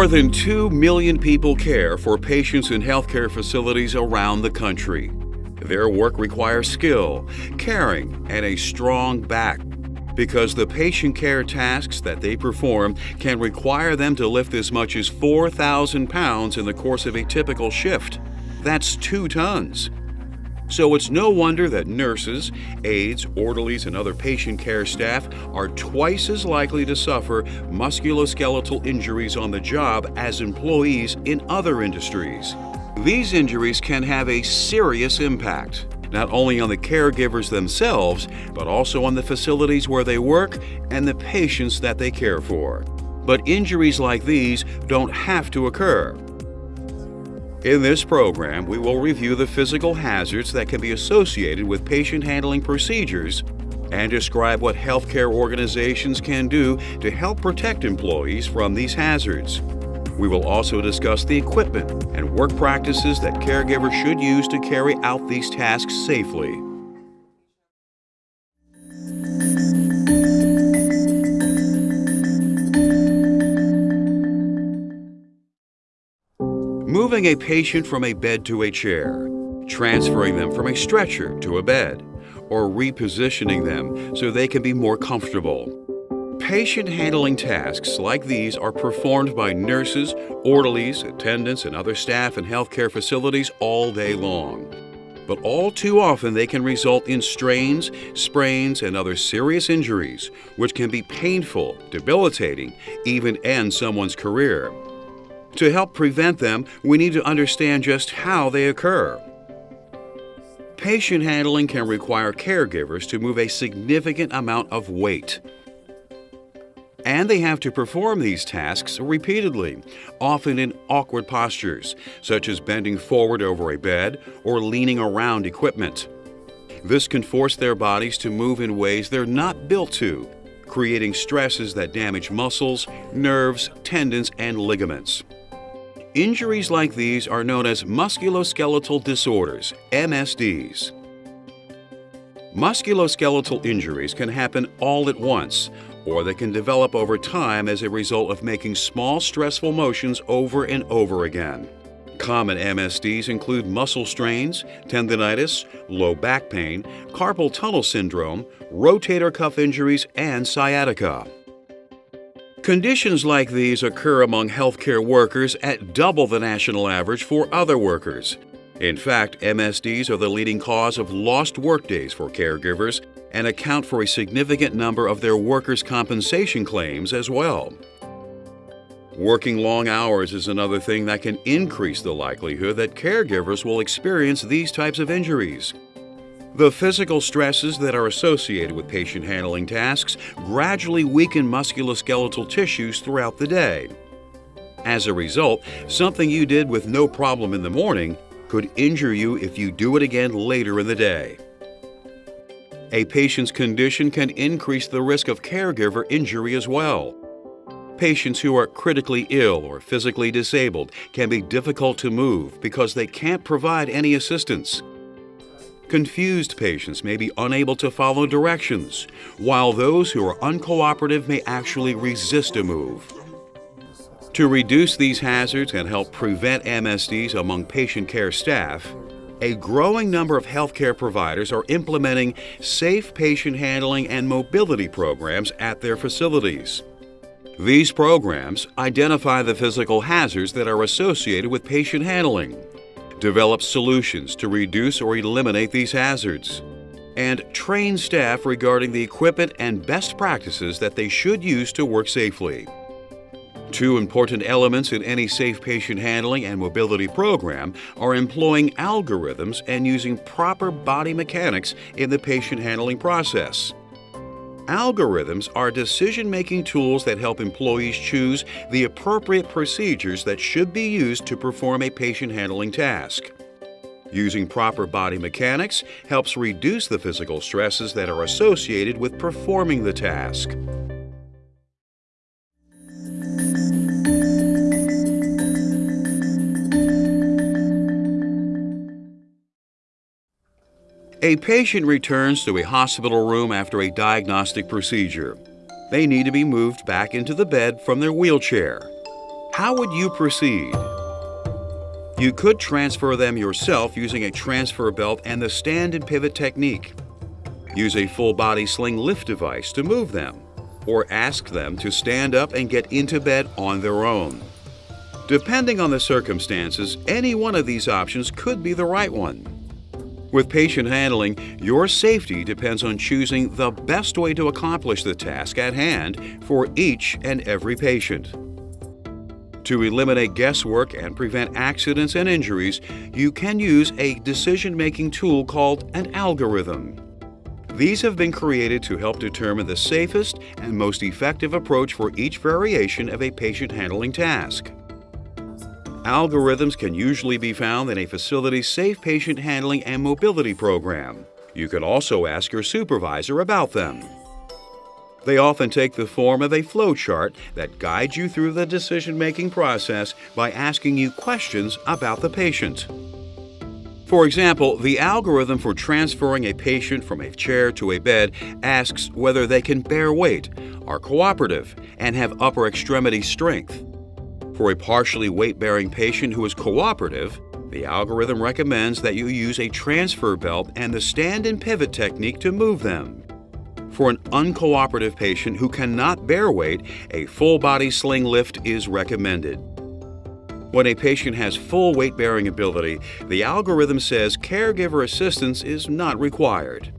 More than 2 million people care for patients in healthcare facilities around the country. Their work requires skill, caring, and a strong back because the patient care tasks that they perform can require them to lift as much as 4,000 pounds in the course of a typical shift. That's two tons. So it's no wonder that nurses, aides, orderlies, and other patient care staff are twice as likely to suffer musculoskeletal injuries on the job as employees in other industries. These injuries can have a serious impact, not only on the caregivers themselves, but also on the facilities where they work and the patients that they care for. But injuries like these don't have to occur. In this program, we will review the physical hazards that can be associated with patient handling procedures and describe what healthcare organizations can do to help protect employees from these hazards. We will also discuss the equipment and work practices that caregivers should use to carry out these tasks safely. Moving a patient from a bed to a chair, transferring them from a stretcher to a bed, or repositioning them so they can be more comfortable. Patient handling tasks like these are performed by nurses, orderlies, attendants, and other staff in healthcare facilities all day long. But all too often they can result in strains, sprains, and other serious injuries, which can be painful, debilitating, even end someone's career. To help prevent them, we need to understand just how they occur. Patient handling can require caregivers to move a significant amount of weight. And they have to perform these tasks repeatedly, often in awkward postures, such as bending forward over a bed or leaning around equipment. This can force their bodies to move in ways they're not built to, creating stresses that damage muscles, nerves, tendons, and ligaments. Injuries like these are known as musculoskeletal disorders, MSDs. Musculoskeletal injuries can happen all at once, or they can develop over time as a result of making small stressful motions over and over again. Common MSDs include muscle strains, tendonitis, low back pain, carpal tunnel syndrome, rotator cuff injuries, and sciatica. Conditions like these occur among healthcare workers at double the national average for other workers. In fact, MSDs are the leading cause of lost workdays for caregivers and account for a significant number of their workers' compensation claims as well. Working long hours is another thing that can increase the likelihood that caregivers will experience these types of injuries. The physical stresses that are associated with patient handling tasks gradually weaken musculoskeletal tissues throughout the day. As a result, something you did with no problem in the morning could injure you if you do it again later in the day. A patient's condition can increase the risk of caregiver injury as well. Patients who are critically ill or physically disabled can be difficult to move because they can't provide any assistance. Confused patients may be unable to follow directions, while those who are uncooperative may actually resist a move. To reduce these hazards and help prevent MSDs among patient care staff, a growing number of healthcare providers are implementing safe patient handling and mobility programs at their facilities. These programs identify the physical hazards that are associated with patient handling, develop solutions to reduce or eliminate these hazards, and train staff regarding the equipment and best practices that they should use to work safely. Two important elements in any safe patient handling and mobility program are employing algorithms and using proper body mechanics in the patient handling process. Algorithms are decision-making tools that help employees choose the appropriate procedures that should be used to perform a patient handling task. Using proper body mechanics helps reduce the physical stresses that are associated with performing the task. A patient returns to a hospital room after a diagnostic procedure. They need to be moved back into the bed from their wheelchair. How would you proceed? You could transfer them yourself using a transfer belt and the stand and pivot technique. Use a full body sling lift device to move them, or ask them to stand up and get into bed on their own. Depending on the circumstances, any one of these options could be the right one. With patient handling, your safety depends on choosing the best way to accomplish the task at hand for each and every patient. To eliminate guesswork and prevent accidents and injuries, you can use a decision-making tool called an algorithm. These have been created to help determine the safest and most effective approach for each variation of a patient handling task. Algorithms can usually be found in a facility's safe patient handling and mobility program. You can also ask your supervisor about them. They often take the form of a flowchart that guides you through the decision-making process by asking you questions about the patient. For example, the algorithm for transferring a patient from a chair to a bed asks whether they can bear weight, are cooperative, and have upper extremity strength. For a partially weight-bearing patient who is cooperative, the algorithm recommends that you use a transfer belt and the stand and pivot technique to move them. For an uncooperative patient who cannot bear weight, a full body sling lift is recommended. When a patient has full weight bearing ability, the algorithm says caregiver assistance is not required.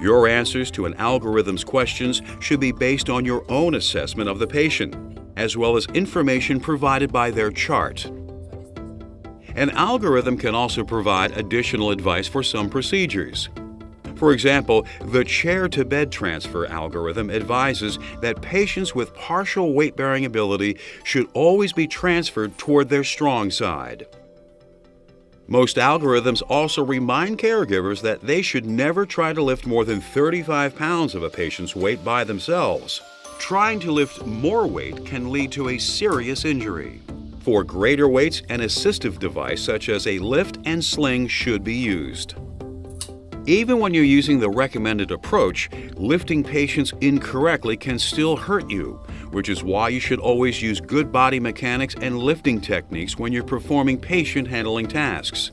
Your answers to an algorithm's questions should be based on your own assessment of the patient, as well as information provided by their chart. An algorithm can also provide additional advice for some procedures. For example, the chair to bed transfer algorithm advises that patients with partial weight bearing ability should always be transferred toward their strong side. Most algorithms also remind caregivers that they should never try to lift more than 35 pounds of a patient's weight by themselves. Trying to lift more weight can lead to a serious injury. For greater weights, an assistive device such as a lift and sling should be used. Even when you're using the recommended approach, lifting patients incorrectly can still hurt you, which is why you should always use good body mechanics and lifting techniques when you're performing patient handling tasks.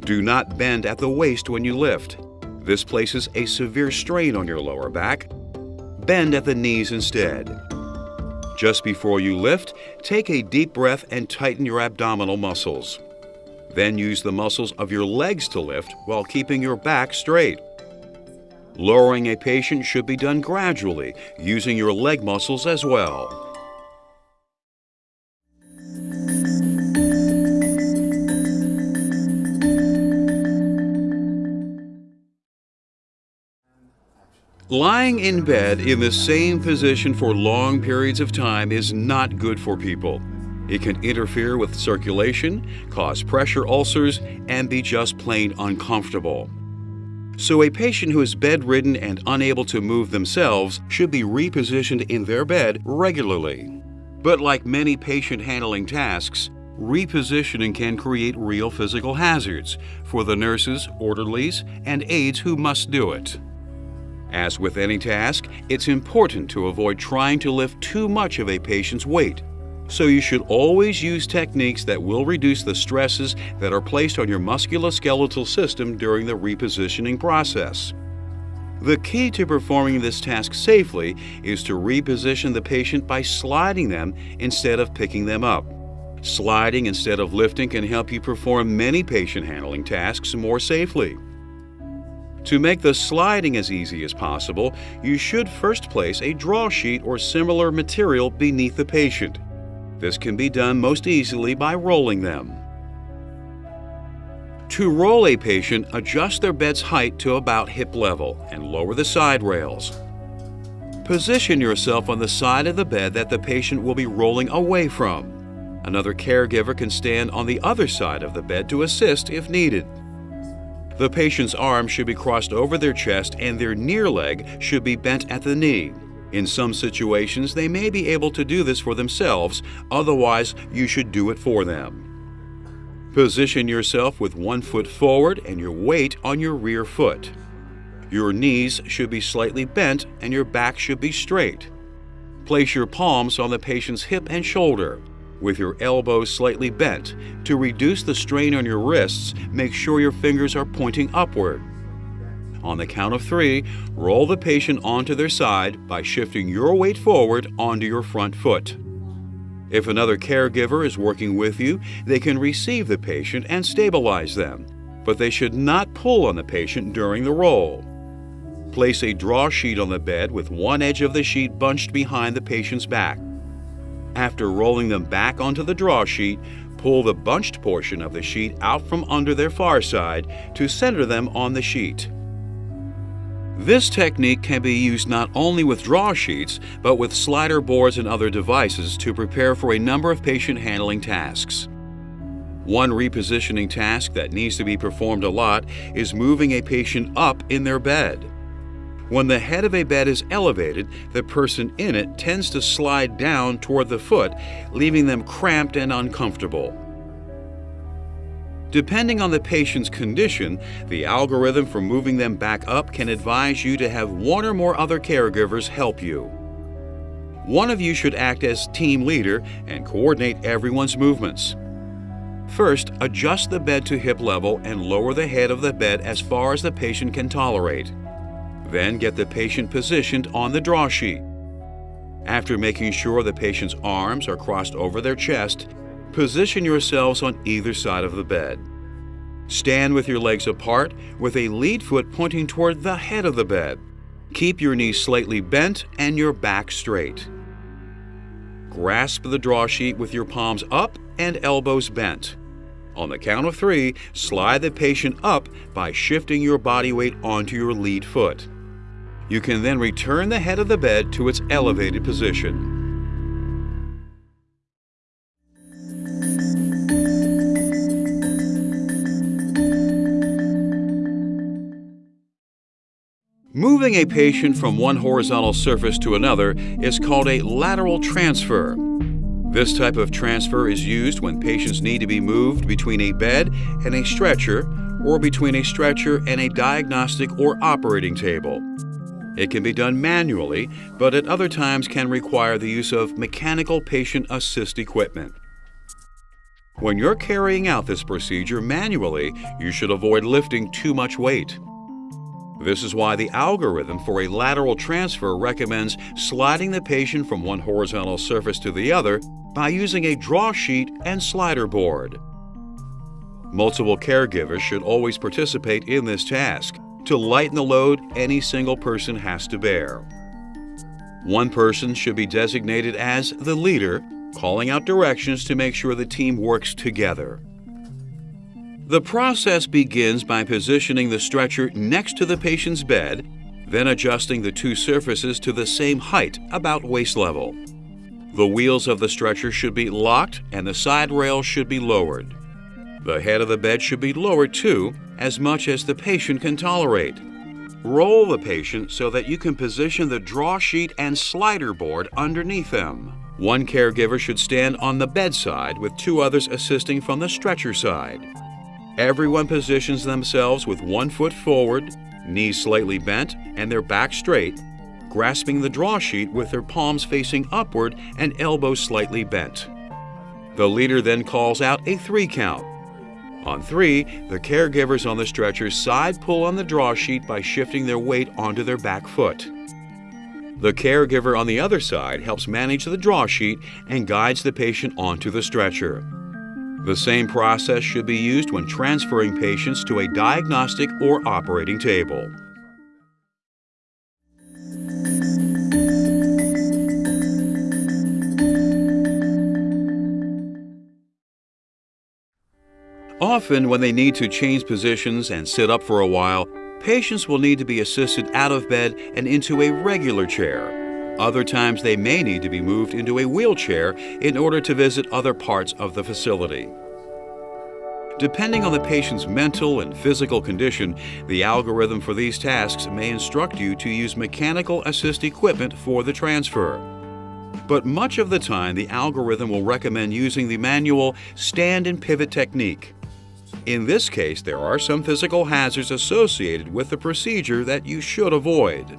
Do not bend at the waist when you lift. This places a severe strain on your lower back. Bend at the knees instead. Just before you lift, take a deep breath and tighten your abdominal muscles. Then use the muscles of your legs to lift while keeping your back straight. Lowering a patient should be done gradually, using your leg muscles as well. Lying in bed in the same position for long periods of time is not good for people. It can interfere with circulation, cause pressure ulcers, and be just plain uncomfortable. So a patient who is bedridden and unable to move themselves should be repositioned in their bed regularly. But like many patient handling tasks, repositioning can create real physical hazards for the nurses, orderlies, and aides who must do it. As with any task, it's important to avoid trying to lift too much of a patient's weight so you should always use techniques that will reduce the stresses that are placed on your musculoskeletal system during the repositioning process. The key to performing this task safely is to reposition the patient by sliding them instead of picking them up. Sliding instead of lifting can help you perform many patient handling tasks more safely. To make the sliding as easy as possible, you should first place a draw sheet or similar material beneath the patient. This can be done most easily by rolling them. To roll a patient, adjust their bed's height to about hip level and lower the side rails. Position yourself on the side of the bed that the patient will be rolling away from. Another caregiver can stand on the other side of the bed to assist if needed. The patient's arms should be crossed over their chest and their near leg should be bent at the knee. In some situations, they may be able to do this for themselves, otherwise, you should do it for them. Position yourself with one foot forward and your weight on your rear foot. Your knees should be slightly bent and your back should be straight. Place your palms on the patient's hip and shoulder, with your elbows slightly bent. To reduce the strain on your wrists, make sure your fingers are pointing upward. On the count of three, roll the patient onto their side by shifting your weight forward onto your front foot. If another caregiver is working with you, they can receive the patient and stabilize them, but they should not pull on the patient during the roll. Place a draw sheet on the bed with one edge of the sheet bunched behind the patient's back. After rolling them back onto the draw sheet, pull the bunched portion of the sheet out from under their far side to center them on the sheet. This technique can be used not only with draw sheets, but with slider boards and other devices to prepare for a number of patient handling tasks. One repositioning task that needs to be performed a lot is moving a patient up in their bed. When the head of a bed is elevated, the person in it tends to slide down toward the foot, leaving them cramped and uncomfortable. Depending on the patient's condition, the algorithm for moving them back up can advise you to have one or more other caregivers help you. One of you should act as team leader and coordinate everyone's movements. First, adjust the bed to hip level and lower the head of the bed as far as the patient can tolerate. Then get the patient positioned on the draw sheet. After making sure the patient's arms are crossed over their chest, position yourselves on either side of the bed. Stand with your legs apart with a lead foot pointing toward the head of the bed. Keep your knees slightly bent and your back straight. Grasp the draw sheet with your palms up and elbows bent. On the count of three, slide the patient up by shifting your body weight onto your lead foot. You can then return the head of the bed to its elevated position. Moving a patient from one horizontal surface to another is called a lateral transfer. This type of transfer is used when patients need to be moved between a bed and a stretcher or between a stretcher and a diagnostic or operating table. It can be done manually, but at other times can require the use of mechanical patient assist equipment. When you're carrying out this procedure manually, you should avoid lifting too much weight. This is why the algorithm for a lateral transfer recommends sliding the patient from one horizontal surface to the other by using a draw sheet and slider board. Multiple caregivers should always participate in this task to lighten the load any single person has to bear. One person should be designated as the leader, calling out directions to make sure the team works together. The process begins by positioning the stretcher next to the patient's bed, then adjusting the two surfaces to the same height, about waist level. The wheels of the stretcher should be locked and the side rail should be lowered. The head of the bed should be lowered too, as much as the patient can tolerate. Roll the patient so that you can position the draw sheet and slider board underneath them. One caregiver should stand on the bedside with two others assisting from the stretcher side. Everyone positions themselves with one foot forward, knees slightly bent, and their back straight, grasping the draw sheet with their palms facing upward and elbows slightly bent. The leader then calls out a three count, on three, the caregivers on the stretcher side pull on the draw sheet by shifting their weight onto their back foot. The caregiver on the other side helps manage the draw sheet and guides the patient onto the stretcher. The same process should be used when transferring patients to a diagnostic or operating table. Often, when they need to change positions and sit up for a while, patients will need to be assisted out of bed and into a regular chair. Other times, they may need to be moved into a wheelchair in order to visit other parts of the facility. Depending on the patient's mental and physical condition, the algorithm for these tasks may instruct you to use mechanical assist equipment for the transfer. But much of the time, the algorithm will recommend using the manual stand and pivot technique. In this case, there are some physical hazards associated with the procedure that you should avoid.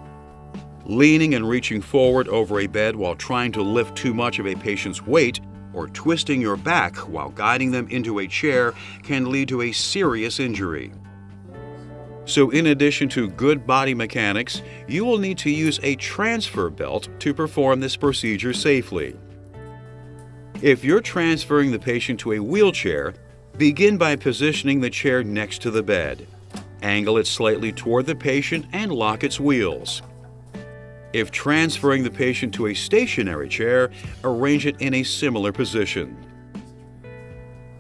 Leaning and reaching forward over a bed while trying to lift too much of a patient's weight or twisting your back while guiding them into a chair can lead to a serious injury. So in addition to good body mechanics, you will need to use a transfer belt to perform this procedure safely. If you're transferring the patient to a wheelchair, begin by positioning the chair next to the bed. Angle it slightly toward the patient and lock its wheels. If transferring the patient to a stationary chair, arrange it in a similar position.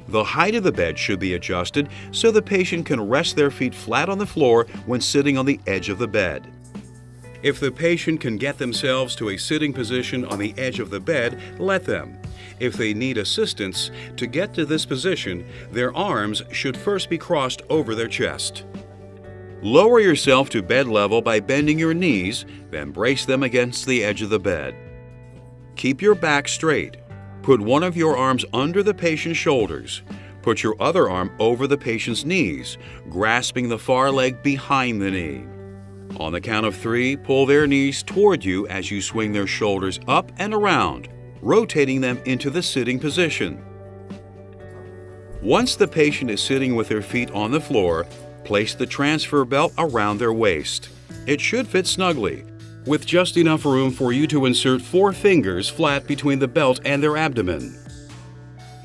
The height of the bed should be adjusted so the patient can rest their feet flat on the floor when sitting on the edge of the bed. If the patient can get themselves to a sitting position on the edge of the bed, let them. If they need assistance, to get to this position, their arms should first be crossed over their chest. Lower yourself to bed level by bending your knees, then brace them against the edge of the bed. Keep your back straight. Put one of your arms under the patient's shoulders. Put your other arm over the patient's knees, grasping the far leg behind the knee. On the count of three, pull their knees toward you as you swing their shoulders up and around, rotating them into the sitting position. Once the patient is sitting with their feet on the floor, place the transfer belt around their waist. It should fit snugly, with just enough room for you to insert four fingers flat between the belt and their abdomen.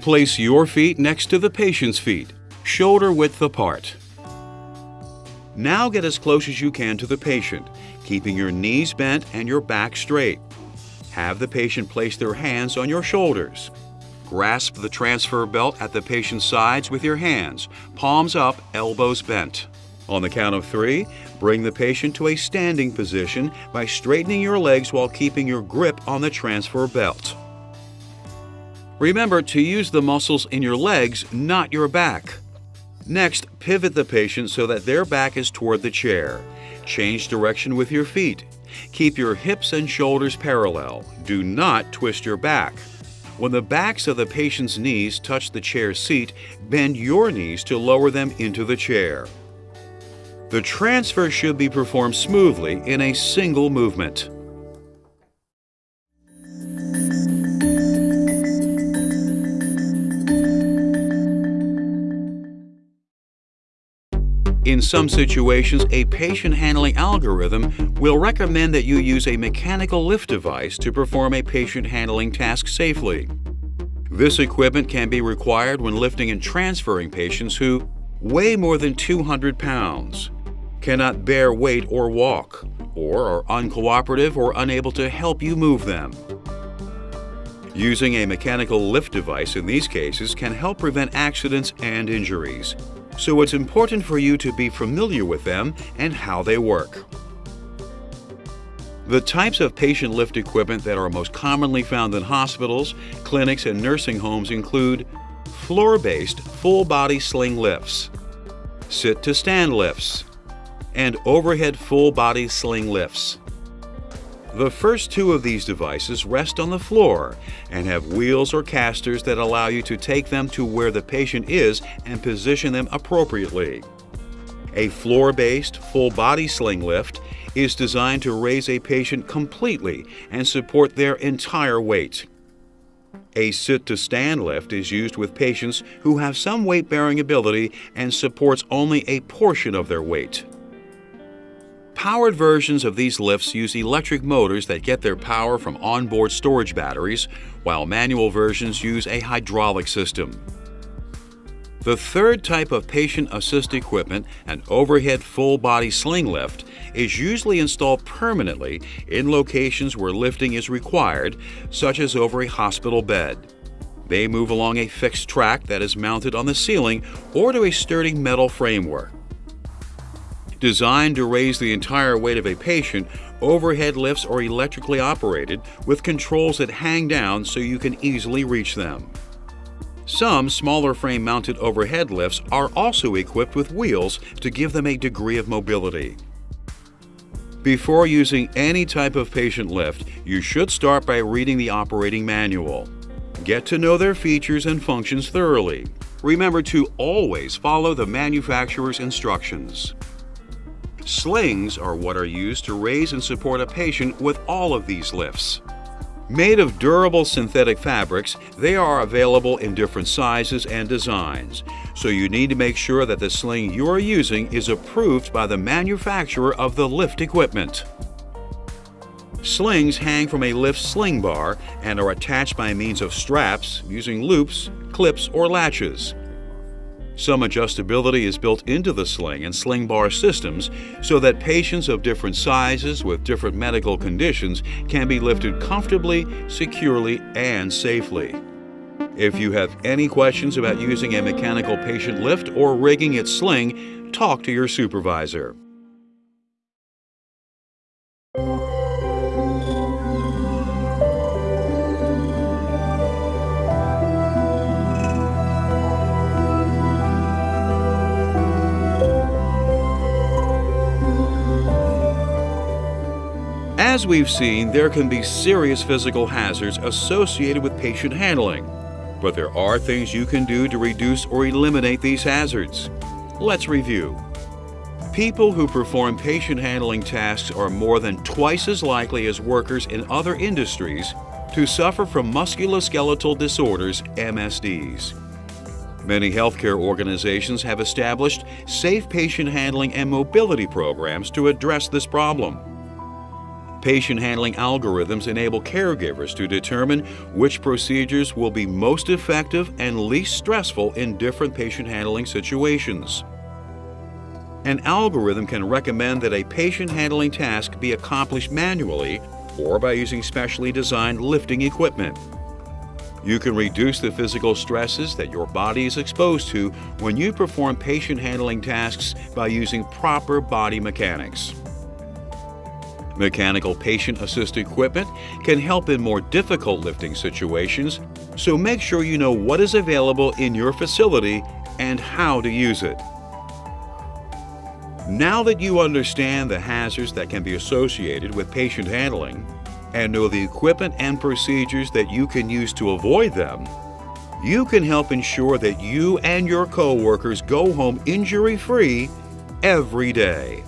Place your feet next to the patient's feet, shoulder width apart. Now get as close as you can to the patient, keeping your knees bent and your back straight. Have the patient place their hands on your shoulders. Grasp the transfer belt at the patient's sides with your hands, palms up, elbows bent. On the count of three, bring the patient to a standing position by straightening your legs while keeping your grip on the transfer belt. Remember to use the muscles in your legs, not your back. Next, pivot the patient so that their back is toward the chair. Change direction with your feet. Keep your hips and shoulders parallel. Do not twist your back. When the backs of the patient's knees touch the chair seat, bend your knees to lower them into the chair. The transfer should be performed smoothly in a single movement. In some situations, a patient handling algorithm will recommend that you use a mechanical lift device to perform a patient handling task safely. This equipment can be required when lifting and transferring patients who weigh more than 200 pounds cannot bear weight or walk, or are uncooperative or unable to help you move them. Using a mechanical lift device in these cases can help prevent accidents and injuries, so it's important for you to be familiar with them and how they work. The types of patient lift equipment that are most commonly found in hospitals, clinics, and nursing homes include floor-based full-body sling lifts, sit-to-stand lifts, and overhead full-body sling lifts. The first two of these devices rest on the floor and have wheels or casters that allow you to take them to where the patient is and position them appropriately. A floor-based full-body sling lift is designed to raise a patient completely and support their entire weight. A sit-to-stand lift is used with patients who have some weight-bearing ability and supports only a portion of their weight. Powered versions of these lifts use electric motors that get their power from onboard storage batteries, while manual versions use a hydraulic system. The third type of patient assist equipment, an overhead full-body sling lift, is usually installed permanently in locations where lifting is required, such as over a hospital bed. They move along a fixed track that is mounted on the ceiling or to a sturdy metal framework. Designed to raise the entire weight of a patient, overhead lifts are electrically operated with controls that hang down so you can easily reach them. Some smaller frame mounted overhead lifts are also equipped with wheels to give them a degree of mobility. Before using any type of patient lift, you should start by reading the operating manual. Get to know their features and functions thoroughly. Remember to always follow the manufacturer's instructions. Slings are what are used to raise and support a patient with all of these lifts. Made of durable synthetic fabrics, they are available in different sizes and designs, so you need to make sure that the sling you are using is approved by the manufacturer of the lift equipment. Slings hang from a lift sling bar and are attached by means of straps using loops, clips, or latches. Some adjustability is built into the sling and sling bar systems so that patients of different sizes with different medical conditions can be lifted comfortably, securely, and safely. If you have any questions about using a mechanical patient lift or rigging its sling, talk to your supervisor. As we've seen, there can be serious physical hazards associated with patient handling, but there are things you can do to reduce or eliminate these hazards. Let's review. People who perform patient handling tasks are more than twice as likely as workers in other industries to suffer from musculoskeletal disorders, MSDs. Many healthcare organizations have established safe patient handling and mobility programs to address this problem. Patient handling algorithms enable caregivers to determine which procedures will be most effective and least stressful in different patient handling situations. An algorithm can recommend that a patient handling task be accomplished manually or by using specially designed lifting equipment. You can reduce the physical stresses that your body is exposed to when you perform patient handling tasks by using proper body mechanics. Mechanical patient assist equipment can help in more difficult lifting situations, so make sure you know what is available in your facility and how to use it. Now that you understand the hazards that can be associated with patient handling and know the equipment and procedures that you can use to avoid them, you can help ensure that you and your coworkers go home injury-free every day.